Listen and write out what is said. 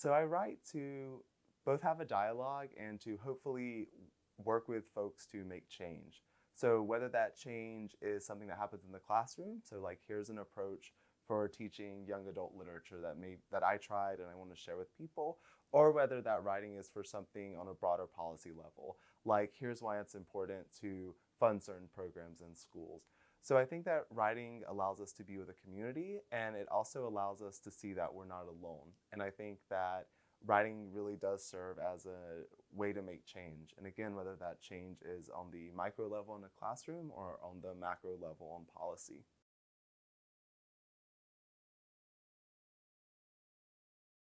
So I write to both have a dialogue and to hopefully work with folks to make change. So whether that change is something that happens in the classroom, so like here's an approach for teaching young adult literature that may that I tried and I want to share with people, or whether that writing is for something on a broader policy level, like here's why it's important to fund certain programs in schools. So I think that writing allows us to be with a community and it also allows us to see that we're not alone. And I think that writing really does serve as a way to make change. And again, whether that change is on the micro level in a classroom or on the macro level on policy.